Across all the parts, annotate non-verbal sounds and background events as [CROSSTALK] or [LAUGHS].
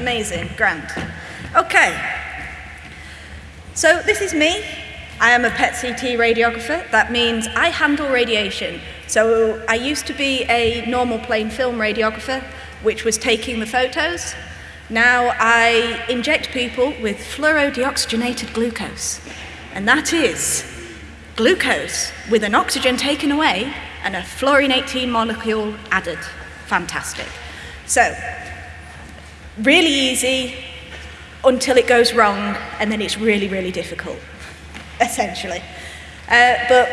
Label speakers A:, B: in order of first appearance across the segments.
A: Amazing, grand. Okay. So this is me. I am a PET CT radiographer. That means I handle radiation. So I used to be a normal plain film radiographer, which was taking the photos. Now I inject people with fluorodeoxygenated glucose. And that is glucose with an oxygen taken away and a fluorine 18 molecule added. Fantastic. So, really easy until it goes wrong, and then it's really, really difficult, essentially. Uh, but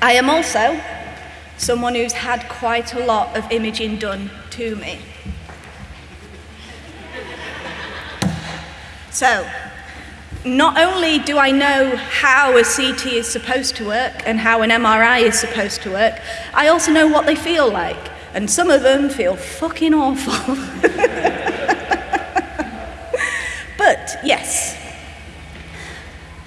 A: I am also someone who's had quite a lot of imaging done to me. So, not only do I know how a CT is supposed to work and how an MRI is supposed to work, I also know what they feel like. And some of them feel fucking awful. [LAUGHS] yes,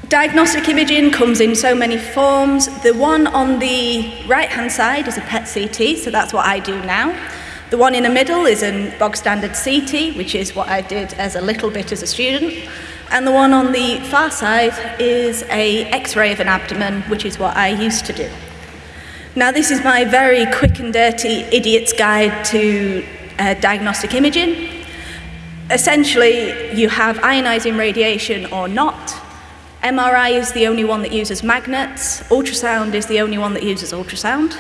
A: diagnostic imaging comes in so many forms. The one on the right hand side is a PET CT, so that's what I do now. The one in the middle is a bog standard CT, which is what I did as a little bit as a student. And the one on the far side is a x-ray of an abdomen, which is what I used to do. Now this is my very quick and dirty idiot's guide to uh, diagnostic imaging. Essentially, you have ionizing radiation or not. MRI is the only one that uses magnets. Ultrasound is the only one that uses ultrasound.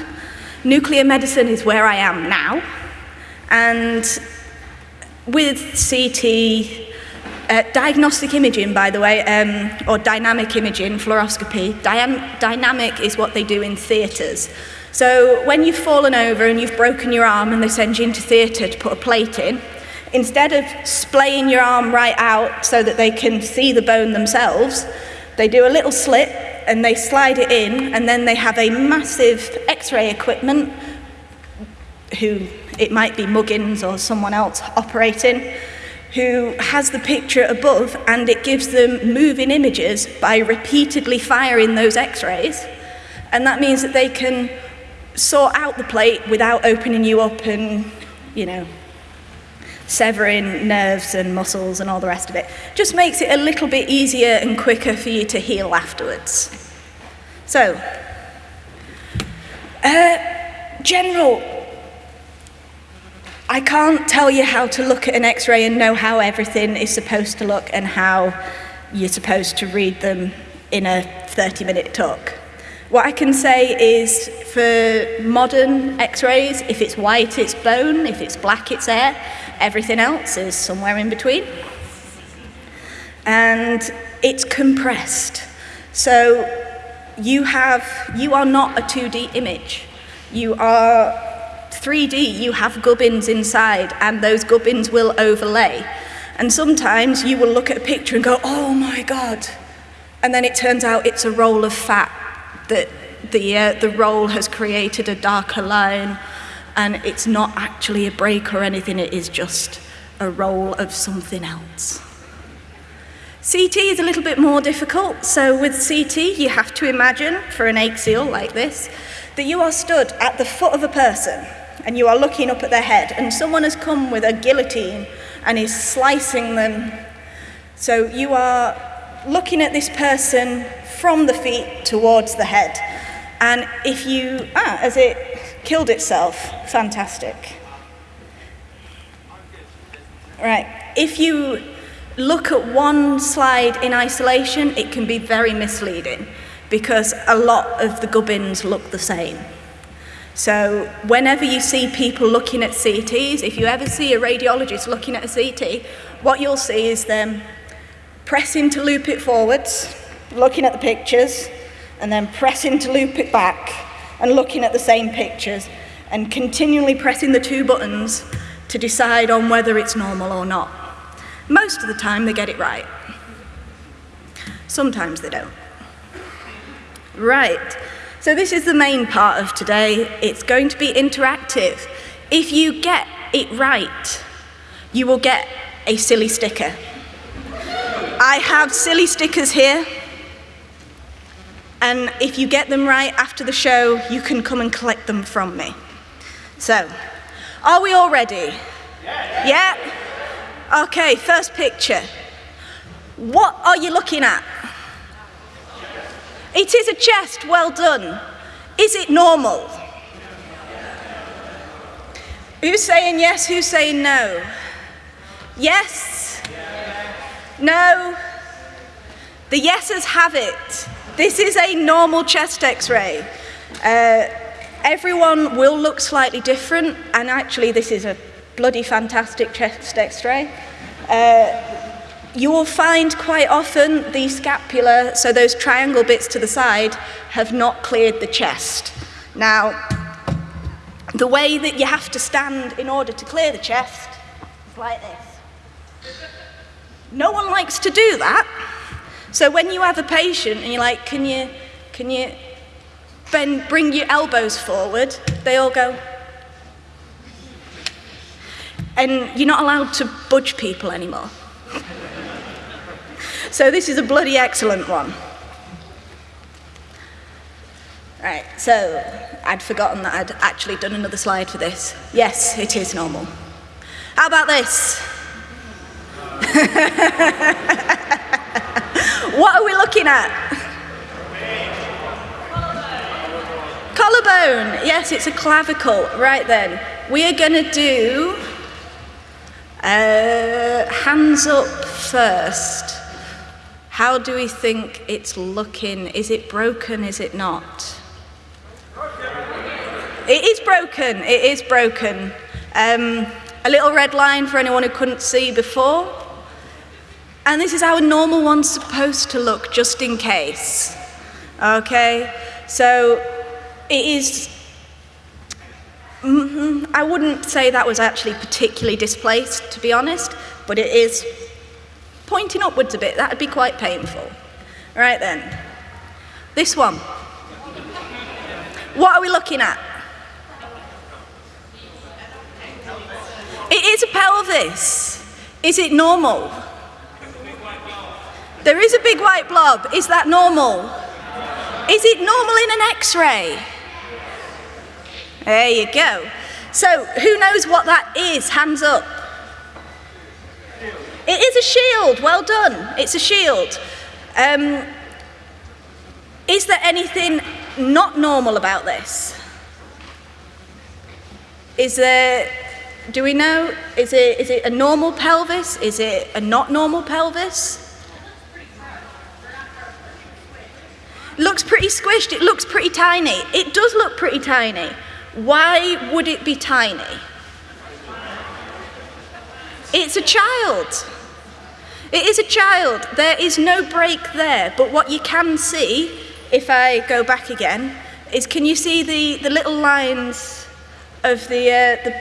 A: Nuclear medicine is where I am now. And with CT, uh, diagnostic imaging, by the way, um, or dynamic imaging, fluoroscopy, dynamic is what they do in theatres. So when you've fallen over and you've broken your arm and they send you into theatre to put a plate in, instead of splaying your arm right out so that they can see the bone themselves, they do a little slit and they slide it in and then they have a massive x-ray equipment who it might be Muggins or someone else operating who has the picture above and it gives them moving images by repeatedly firing those x-rays. And that means that they can sort out the plate without opening you up and, you know, severing nerves and muscles and all the rest of it. Just makes it a little bit easier and quicker for you to heal afterwards. So, uh, general I can't tell you how to look at an x-ray and know how everything is supposed to look and how you're supposed to read them in a 30 minute talk. What I can say is for modern x-rays, if it's white, it's bone, if it's black, it's air, everything else is somewhere in between. And it's compressed. So you have, you are not a 2D image. You are 3D, you have gubbins inside, and those gubbins will overlay. And sometimes you will look at a picture and go, oh my God. And then it turns out it's a roll of fat that the, uh, the roll has created a darker line, and it's not actually a break or anything, it is just a roll of something else. CT is a little bit more difficult. So with CT, you have to imagine, for an axial like this, that you are stood at the foot of a person and you are looking up at their head, and someone has come with a guillotine and is slicing them. So you are looking at this person from the feet towards the head. And if you, ah, as it killed itself, fantastic. Right, if you look at one slide in isolation, it can be very misleading because a lot of the gubbins look the same. So whenever you see people looking at CTs, if you ever see a radiologist looking at a CT, what you'll see is them pressing to loop it forwards, looking at the pictures, and then pressing to loop it back, and looking at the same pictures, and continually pressing the two buttons to decide on whether it's normal or not. Most of the time they get it right. Sometimes they don't. Right. So this is the main part of today. It's going to be interactive. If you get it right, you will get a silly sticker. I have silly stickers here. And if you get them right after the show, you can come and collect them from me. So, are we all ready? Yeah? Okay, first picture. What are you looking at? It is a chest, well done. Is it normal? Who's saying yes, who's saying no? Yes? No? The yeses have it. This is a normal chest x ray. Uh, everyone will look slightly different, and actually, this is a bloody fantastic chest x ray. Uh, you will find quite often the scapula, so those triangle bits to the side, have not cleared the chest. Now, the way that you have to stand in order to clear the chest is like this. No one likes to do that. So when you have a patient and you're like, can you, can you bend, bring your elbows forward, they all go. And you're not allowed to budge people anymore. [LAUGHS] so this is a bloody excellent one. Right, so I'd forgotten that I'd actually done another slide for this. Yes, it is normal. How about this? [LAUGHS] what are we looking at? Collarbone. Yes, it's a clavicle. Right then. We are going to do uh, hands up first. How do we think it's looking? Is it broken? Is it not? It is broken. It is broken. Um, a little red line for anyone who couldn't see before. And this is how a normal one's supposed to look, just in case. Okay? So it is. Mm-hmm, I wouldn't say that was actually particularly displaced, to be honest, but it is pointing upwards a bit. That would be quite painful. Right then. This one. What are we looking at? It is a pelvis. Is it normal? There is a big white blob. Is that normal? Is it normal in an x ray? There you go. So, who knows what that is? Hands up. It is a shield. Well done. It's a shield. Um, is there anything not normal about this? Is there do we know? Is it, is it a normal pelvis? Is it a not normal pelvis? Looks pretty squished, it looks pretty tiny. It does look pretty tiny. Why would it be tiny? It's a child. It is a child. There is no break there. But what you can see, if I go back again, is can you see the, the little lines of the, uh, the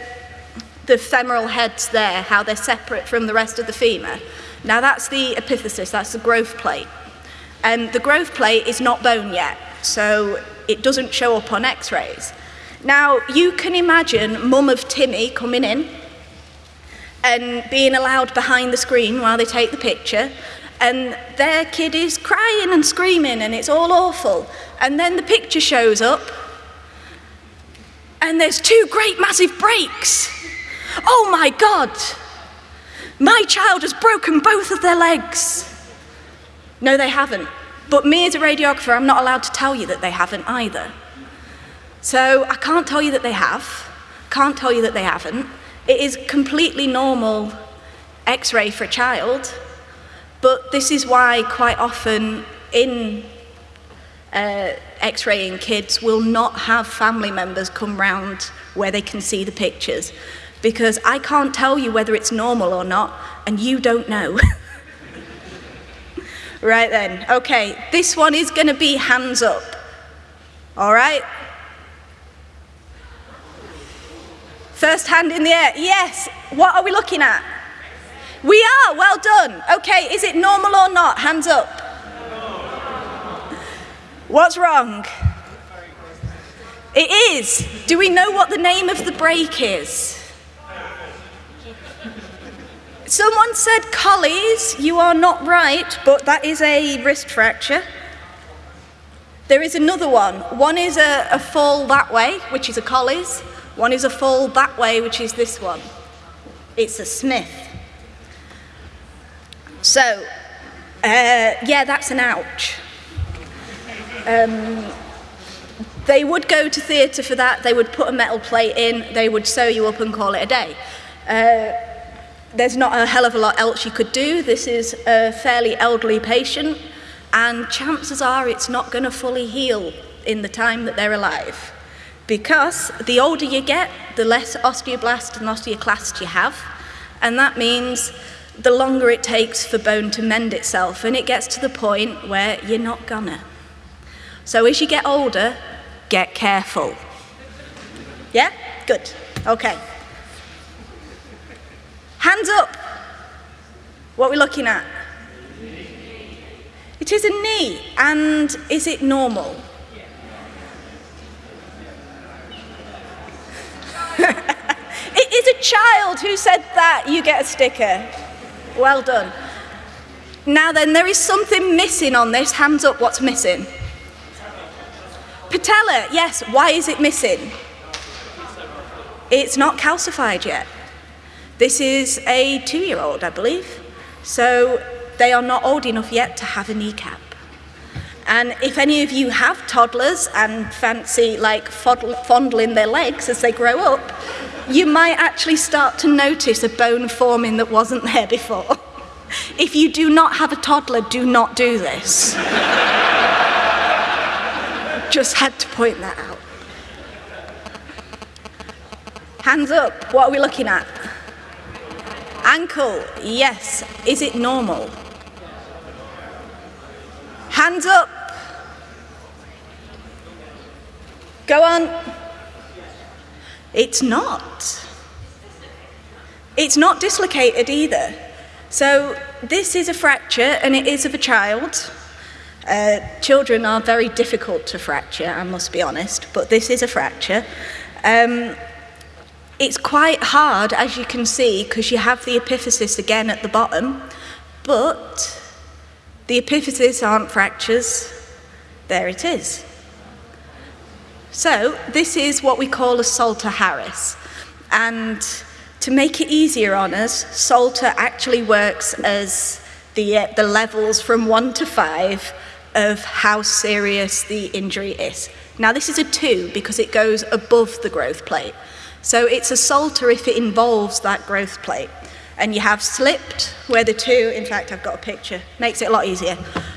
A: the femoral heads there, how they're separate from the rest of the femur. Now that's the epiphysis, that's the growth plate. And the growth plate is not bone yet, so it doesn't show up on x-rays. Now, you can imagine mum of Timmy coming in and being allowed behind the screen while they take the picture, and their kid is crying and screaming, and it's all awful. And then the picture shows up, and there's two great massive breaks. Oh my God, my child has broken both of their legs. No, they haven't. But me as a radiographer, I'm not allowed to tell you that they haven't either. So I can't tell you that they have, can't tell you that they haven't. It is completely normal x ray for a child, but this is why quite often in uh, x raying kids will not have family members come round where they can see the pictures because I can't tell you whether it's normal or not, and you don't know. [LAUGHS] right then, okay, this one is going to be hands up. All right? First hand in the air. Yes. What are we looking at? We are. Well done. Okay, is it normal or not? Hands up. What's wrong? It is. Do we know what the name of the break is? Someone said Colles, You are not right, but that is a wrist fracture. There is another one. One is a, a fall that way, which is a Colles. One is a fall that way, which is this one. It's a Smith. So, uh, yeah, that's an ouch. Um, they would go to theatre for that, they would put a metal plate in, they would sew you up and call it a day. Uh, there's not a hell of a lot else you could do. This is a fairly elderly patient, and chances are it's not going to fully heal in the time that they're alive. Because the older you get, the less osteoblast and osteoclast you have, and that means the longer it takes for bone to mend itself, and it gets to the point where you're not gonna. So as you get older, get careful. Yeah? Good. Okay. Hands up. What are we looking at? It is a knee, and is it normal? [LAUGHS] it is a child who said that. You get a sticker. Well done. Now then, there is something missing on this. Hands up, what's missing? Patella, yes. Why is it missing? It's not calcified yet. This is a two-year-old, I believe. So they are not old enough yet to have a kneecap. And if any of you have toddlers and fancy like fondling their legs as they grow up, you might actually start to notice a bone forming that wasn't there before. [LAUGHS] if you do not have a toddler, do not do this. [LAUGHS] Just had to point that out. Hands up, what are we looking at? Ankle, yes. Is it normal? Hands up. Go on. It's not. It's not dislocated either. So this is a fracture and it is of a child. Uh, children are very difficult to fracture, I must be honest, but this is a fracture. Um, it's quite hard, as you can see, because you have the epiphysis again at the bottom, but the epiphysis aren't fractures. There it is. So this is what we call a Salter-Harris. And to make it easier on us, Salter actually works as the, uh, the levels from one to five of how serious the injury is. Now this is a two because it goes above the growth plate. So it's a Salter if it involves that growth plate. And you have slipped where the two, in fact I've got a picture, makes it a lot easier.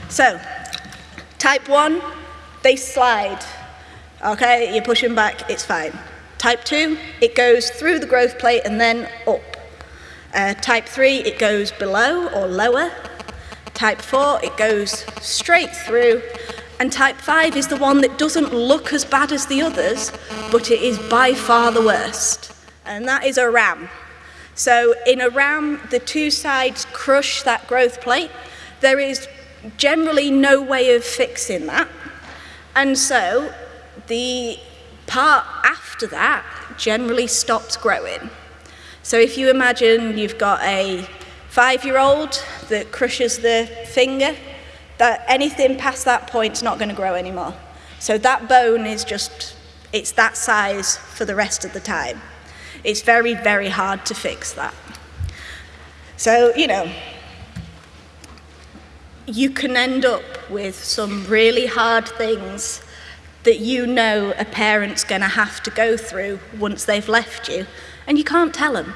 A: So, type one, they slide. Okay, you push them back, it's fine. Type two, it goes through the growth plate and then up. Uh, type three, it goes below or lower. Type 4, it goes straight through. And type 5 is the one that doesn't look as bad as the others, but it is by far the worst. And that is a ram. So in a ram, the two sides crush that growth plate. There is generally no way of fixing that. And so the part after that generally stops growing. So if you imagine you've got a five-year-old that crushes the finger, that anything past that point is not going to grow anymore. So that bone is just, it's that size for the rest of the time. It's very, very hard to fix that. So, you know, you can end up with some really hard things that you know a parent's going to have to go through once they've left you, and you can't tell them.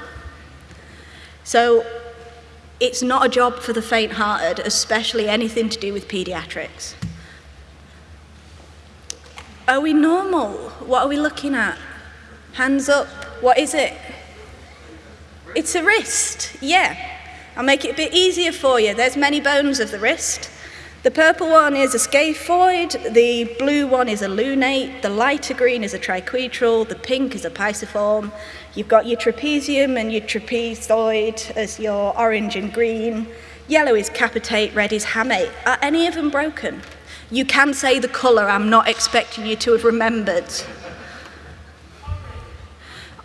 A: So it's not a job for the faint-hearted, especially anything to do with paediatrics. Are we normal? What are we looking at? Hands up. What is it? It's a wrist. Yeah. I'll make it a bit easier for you. There's many bones of the wrist. The purple one is a scaphoid, the blue one is a lunate, the lighter green is a triquetral, the pink is a pisiform. You've got your trapezium and your trapezoid as your orange and green. Yellow is capitate, red is hamate. Are any of them broken? You can say the colour, I'm not expecting you to have remembered.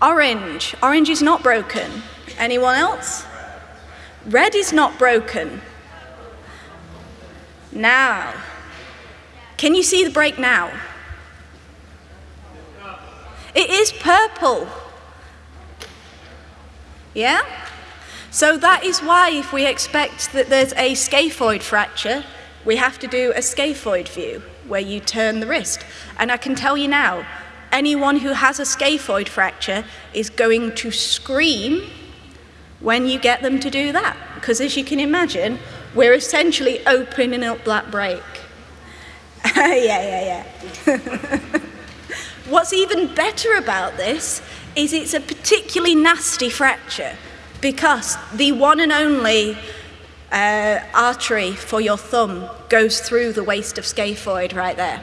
A: Orange, orange is not broken. Anyone else? Red is not broken. Now. Can you see the break now? It is purple. Yeah? So that is why if we expect that there's a scaphoid fracture, we have to do a scaphoid view where you turn the wrist. And I can tell you now, anyone who has a scaphoid fracture is going to scream when you get them to do that. Because as you can imagine, we're essentially opening up that break. [LAUGHS] yeah, yeah, yeah. [LAUGHS] What's even better about this is it's a particularly nasty fracture because the one and only uh, artery for your thumb goes through the waist of scaphoid right there.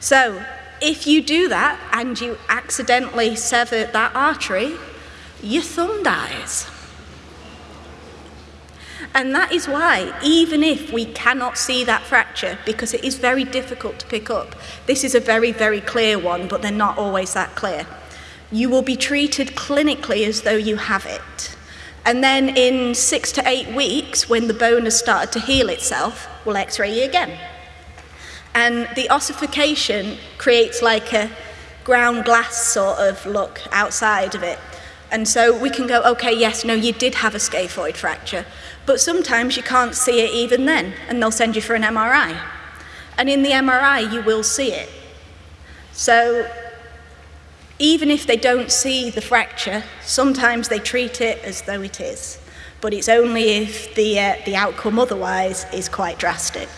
A: So if you do that and you accidentally sever that artery, your thumb dies. And that is why, even if we cannot see that fracture, because it is very difficult to pick up, this is a very, very clear one, but they're not always that clear. You will be treated clinically as though you have it. And then in six to eight weeks, when the bone has started to heal itself, we'll x-ray you again. And the ossification creates like a ground glass sort of look outside of it. And so we can go, okay, yes, no, you did have a scaphoid fracture, but sometimes you can't see it even then, and they'll send you for an MRI. And in the MRI, you will see it. So even if they don't see the fracture, sometimes they treat it as though it is. But it's only if the, uh, the outcome otherwise is quite drastic.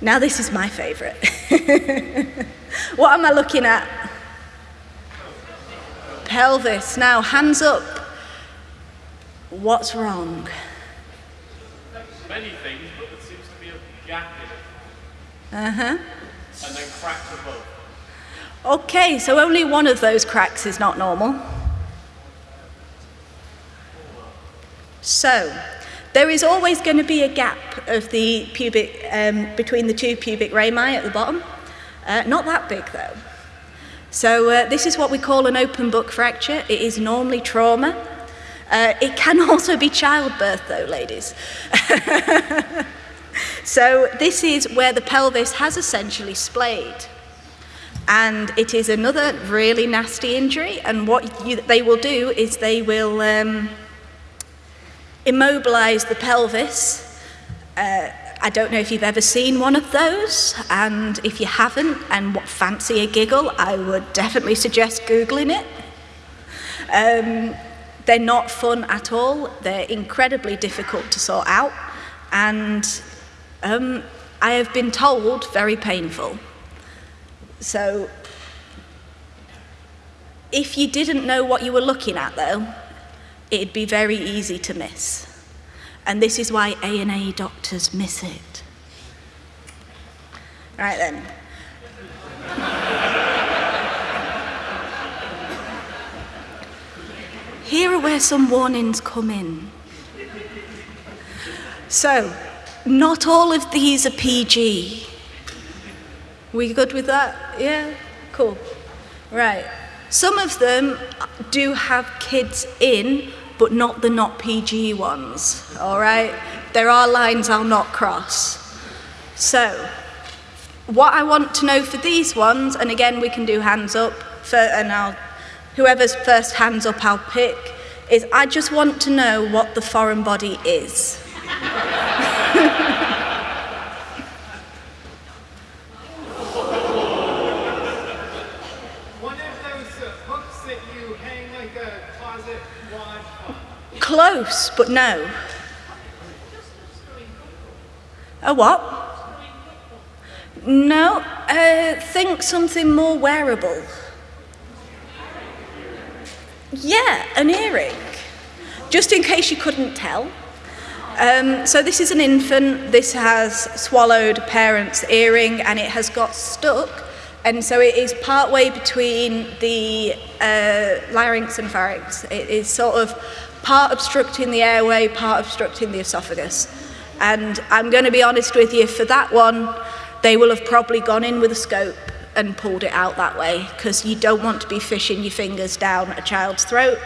A: Now this is my favourite. [LAUGHS] what am I looking at? Pelvis. Now, hands up. What's wrong?
B: Many things, but there seems to be a gap in it.
A: Uh-huh.
B: And then cracks above.
A: Okay, so only one of those cracks is not normal. So, there is always going to be a gap of the pubic, um, between the two pubic rami at the bottom. Uh, not that big though. So uh, this is what we call an open book fracture. It is normally trauma. Uh, it can [LAUGHS] also be childbirth though, ladies. [LAUGHS] so this is where the pelvis has essentially splayed. And it is another really nasty injury. And what you, they will do is they will um, immobilize the pelvis. Uh, I don't know if you've ever seen one of those, and if you haven't and what fancy a giggle, I would definitely suggest Googling it. Um, they're not fun at all, they're incredibly difficult to sort out, and um, I have been told very painful. So, if you didn't know what you were looking at though, it'd be very easy to miss. And this is why A&E doctors miss it. Right then. Here are where some warnings come in. So, not all of these are PG. We good with that? Yeah? Cool. Right. Some of them do have kids in, but not the not PG ones, all right? There are lines I'll not cross. So, what I want to know for these ones, and again we can do hands up, for, and I'll, whoever's first hands up I'll pick, is I just want to know what the foreign body is. [LAUGHS]
B: One of those uh, hooks that you hang like a closet wad on.
A: Close, but no. A what? No, uh, think something more wearable. Yeah, an earring. Just in case you couldn't tell. Um, so this is an infant. This has swallowed parent's earring and it has got stuck. And so it is part way between the uh, larynx and pharynx. It is sort of part obstructing the airway, part obstructing the esophagus. And I'm going to be honest with you, for that one, they will have probably gone in with a scope and pulled it out that way because you don't want to be fishing your fingers down a child's throat.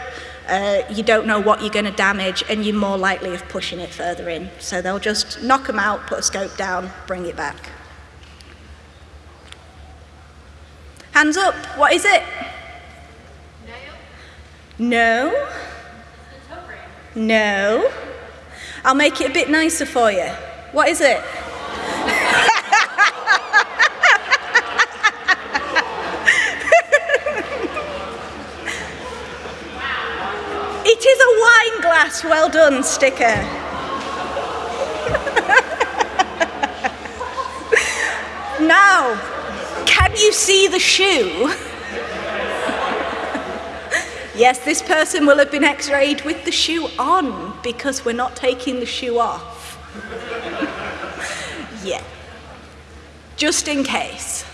A: Uh, you don't know what you're going to damage and you're more likely of pushing it further in. So they'll just knock them out, put a scope down, bring it back. Hands up, what is it? No. No. I'll make it a bit nicer for you. What is it? [LAUGHS] it is a wine glass. Well done, sticker. [LAUGHS] now, can you see the shoe? Yes, this person will have been x rayed with the shoe on because we're not taking the shoe off. [LAUGHS] yeah. Just in case.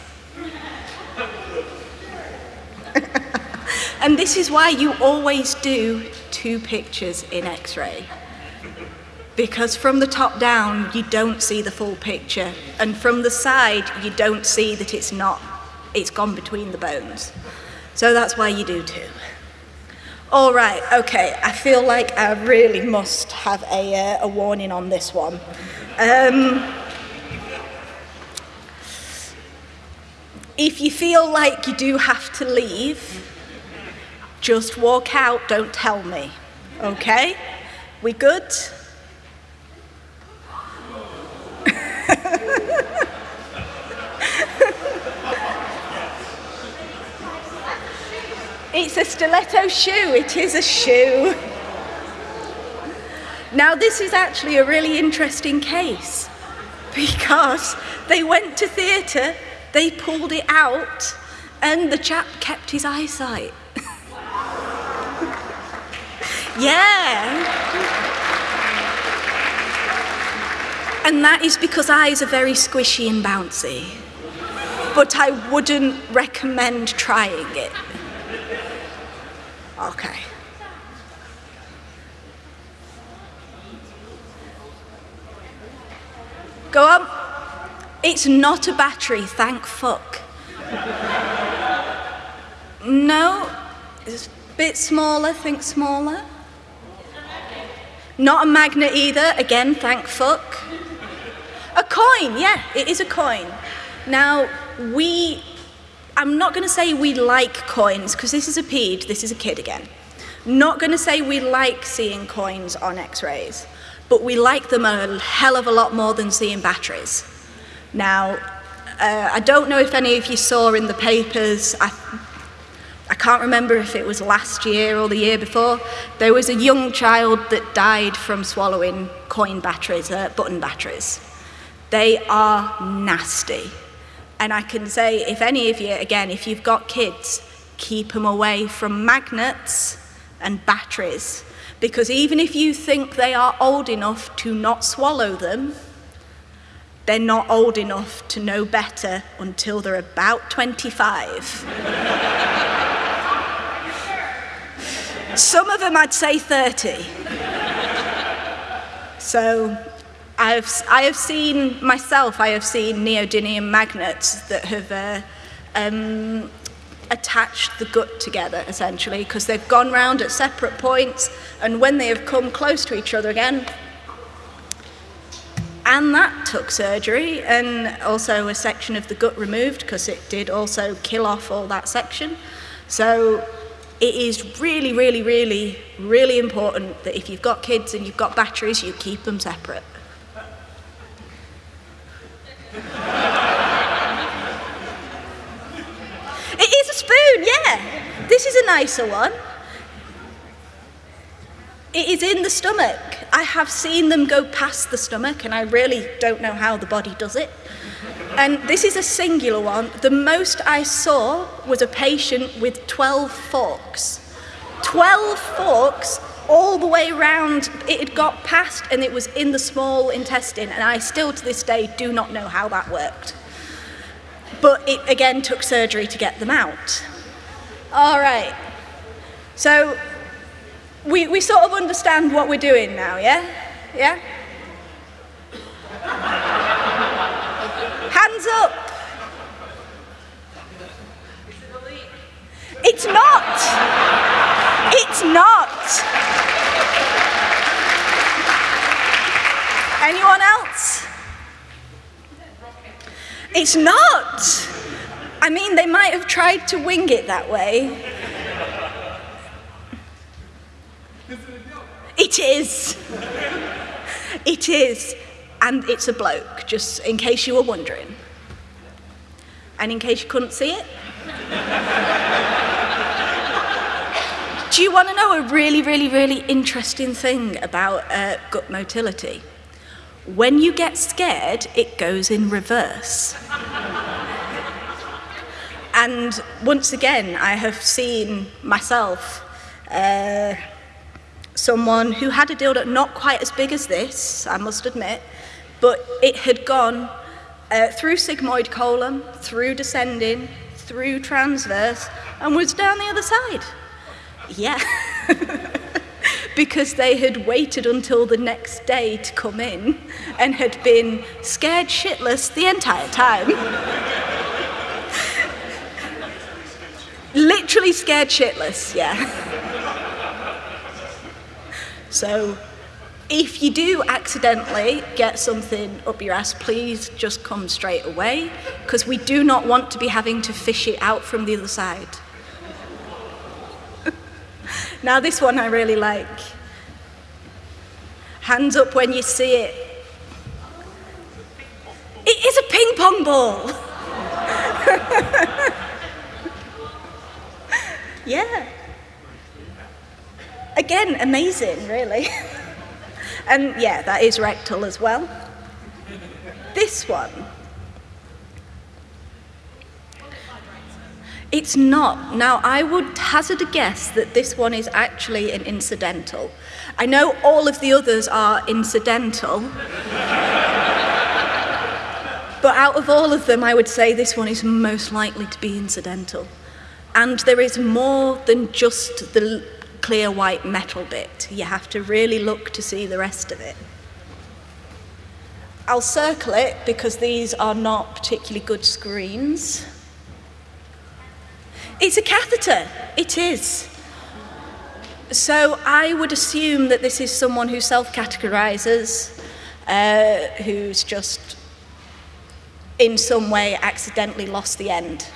A: [LAUGHS] and this is why you always do two pictures in x ray because from the top down you don't see the full picture and from the side you don't see that it's not it's gone between the bones so that's why you do two all right okay i feel like i really must have a, uh, a warning on this one. Um, if you feel like you do have to leave just walk out don't tell me okay? We good It's a stiletto shoe, it is a shoe. Now, this is actually a really interesting case because they went to theatre, they pulled it out, and the chap kept his eyesight. [LAUGHS] yeah. And that is because eyes are very squishy and bouncy. But I wouldn't recommend trying it. Okay. Go on. It's not a battery, thank fuck. no, it's a bit smaller, think smaller. Not a magnet either, again, thank fuck. A coin, yeah, it is a coin. Now, we I'm not going to say we like coins, because this is a ped, this is a kid again. Not going to say we like seeing coins on x-rays, but we like them a hell of a lot more than seeing batteries. Now, uh, I don't know if any of you saw in the papers, I, I can't remember if it was last year or the year before, there was a young child that died from swallowing coin batteries, uh, button batteries. They are nasty. And I can say, if any of you, again, if you've got kids, keep them away from magnets and batteries. Because even if you think they are old enough to not swallow them, they're not old enough to know better until they're about 25. Some of them I'd say 30. So I have, I have seen myself, I have seen neodymium magnets that have uh, um, attached the gut together essentially because they've gone round at separate points and when they have come close to each other again, and that took surgery and also a section of the gut removed because it did also kill off all that section. So it is really, really, really, really important that if you've got kids and you've got batteries, you keep them separate. It is a spoon, yeah. This is a nicer one. It is in the stomach. I have seen them go past the stomach, and I really don't know how the body does it. And this is a singular one. The most I saw was a patient with 12 forks. 12 forks all the way around. It had got past and it was in the small intestine, and I still to this day do not know how that worked. But it again took surgery to get them out. All right. So we, we sort of understand what we're doing now, yeah? Yeah? Hands up. It's not. It's not. Anyone else? It's not. I mean, they might have tried to wing it that way. It is. it is. And it's a bloke, just in case you were wondering. And in case you couldn't see it. Do you want to know a really, really, really interesting thing about uh, gut motility? When you get scared, it goes in reverse. and once again, I have seen myself, uh, someone who had a dildo not quite as big as this, I must admit, but it had gone uh, through sigmoid colon, through descending, through transverse, and was down the other side. Yeah. [LAUGHS] because they had waited until the next day to come in and had been scared shitless the entire time. Literally scared shitless, yeah. so if you do accidentally get something up your ass, please just come straight away because we do not want to be having to fish it out from the other side. Now, this one I really like. Hands up when you see it. It is a ping pong ball. [LAUGHS] yeah. Again, amazing, really. [LAUGHS] and yeah, that is rectal as well. This one It's not. Now, I would hazard a guess that this one is actually an incidental. I know all of the others are incidental. but out of all of them, I would say this one is most likely to be incidental. And there is more than just the clear white metal bit. You have to really look to see the rest of it. I'll circle it because these are not particularly good screens. It's a catheter. It is. So I would assume that this is someone who self-catheterizes, uh, who's just in some way accidentally lost the end.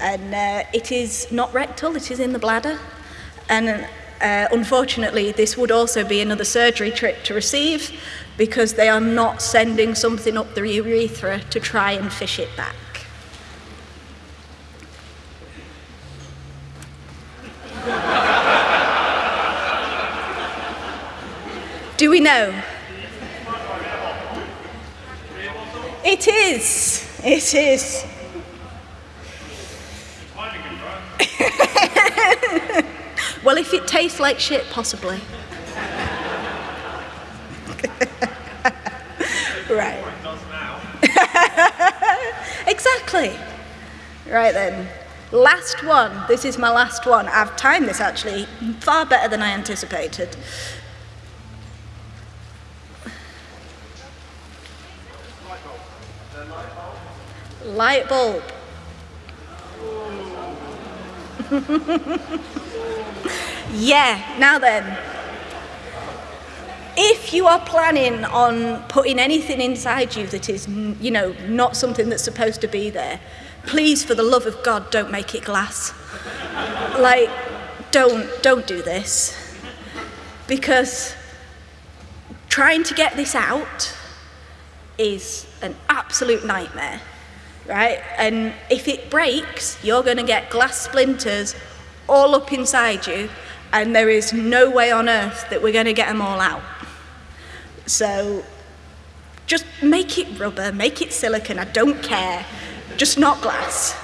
A: And uh, it is not rectal, it is in the bladder. And uh, unfortunately, this would also be another surgery trip to receive because they are not sending something up the urethra to try and fish it back. Do we know? It is. It is. [LAUGHS] well, if it tastes like shit, possibly. [LAUGHS] right. [LAUGHS] exactly. Right then. Last one. This is my last one. I've timed this actually far better than I anticipated. Light bulb. [LAUGHS] yeah, now then. If you are planning on putting anything inside you that is, you know, not something that's supposed to be there, please, for the love of God, don't make it glass. like, don't, don't do this. Because trying to get this out is absolute nightmare right? And if it breaks, you're going to get glass splinters all up inside you, and there is no way on earth that we're going to get them all out. So just make it rubber, make it silicon, I don't care, just not glass.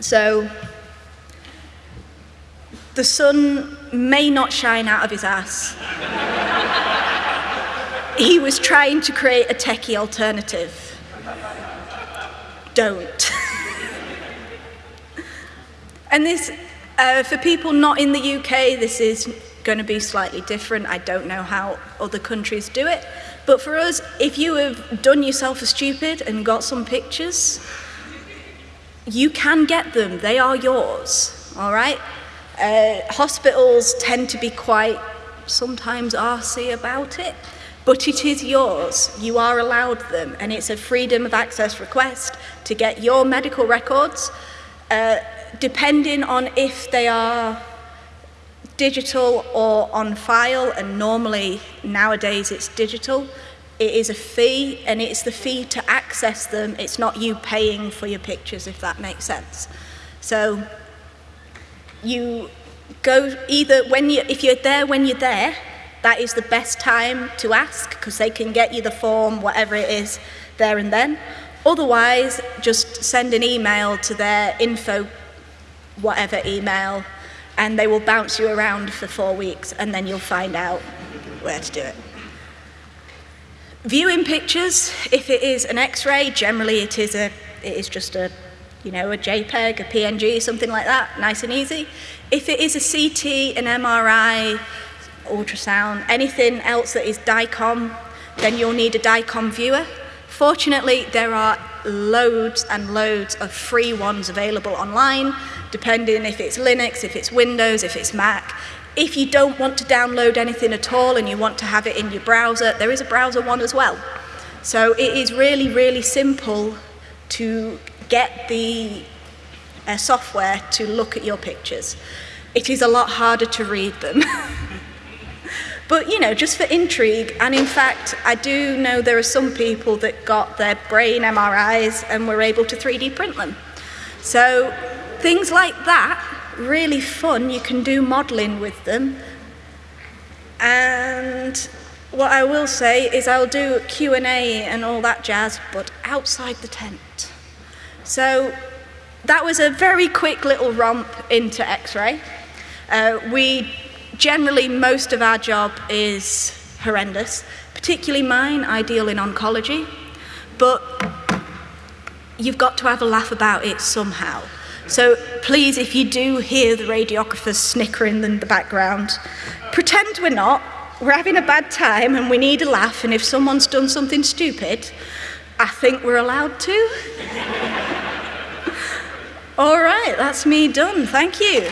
A: So the sun may not shine out of his ass. He was trying to create a techie alternative don't. [LAUGHS] and this, uh, for people not in the UK, this is going to be slightly different. I don't know how other countries do it. But for us, if you have done yourself a stupid and got some pictures, you can get them. They are yours, all right? Uh, hospitals tend to be quite sometimes arsy about it but it is yours. You are allowed them, and it's a freedom of access request to get your medical records, uh, depending on if they are digital or on file, and normally nowadays it's digital, it is a fee, and it's the fee to access them. It's not you paying for your pictures, if that makes sense. So you go either when you, if you're there when you're there, that is the best time to ask because they can get you the form, whatever it is, there and then. Otherwise, just send an email to their info, whatever email, and they will bounce you around for four weeks and then you'll find out where to do it. Viewing pictures, if it is an X-ray, generally it is, a, it is just a, you know, a JPEG, a PNG, something like that, nice and easy. If it is a CT, an MRI, ultrasound, anything else that is DICOM, then you'll need a DICOM viewer. Fortunately, there are loads and loads of free ones available online, depending if it's Linux, if it's Windows, if it's Mac. If you don't want to download anything at all and you want to have it in your browser, there is a browser one as well. So it is really, really simple to get the uh, software to look at your pictures. It is a lot harder to read them. [LAUGHS] but, you know, just for intrigue, and in fact, I do know there are some people that got their brain MRIs and were able to 3D print them. So things like that really fun. You can do modelling with them. And what I will say is I'll do Q&A and all that jazz, but outside the tent. So that was a very quick little romp into X-ray. Uh, we generally, most of our job is horrendous, particularly mine, I deal in oncology, but you've got to have a laugh about it somehow. So please, if you do hear the radiographers snickering in the background, pretend we're not. We're having a bad time and we need a laugh, and if someone's done something stupid, I think we're allowed to. [LAUGHS] All right, that's me done. Thank you.